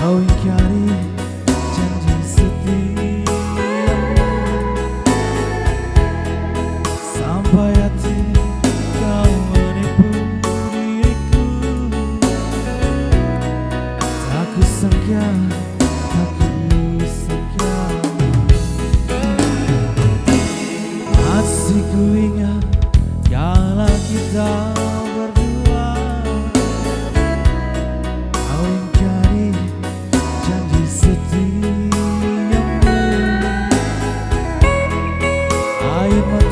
How you got it my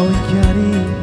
We got it.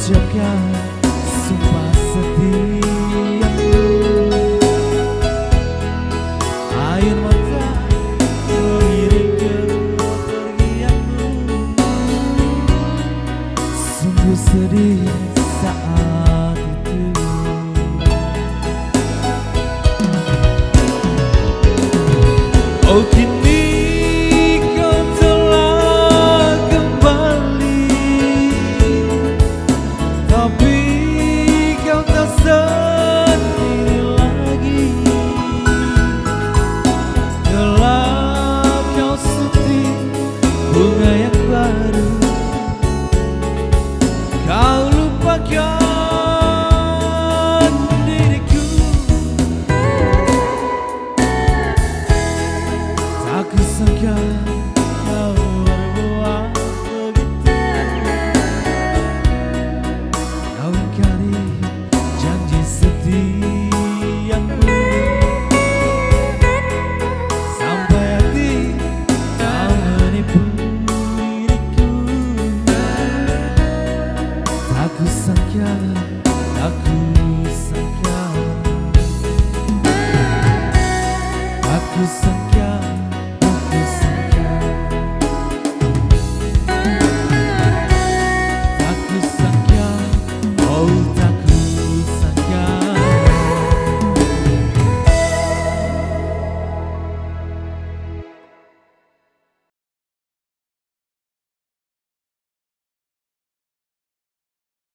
menjaga sumpah setiaku Air mata mengiring kepergianmu. Sungguh sedih saat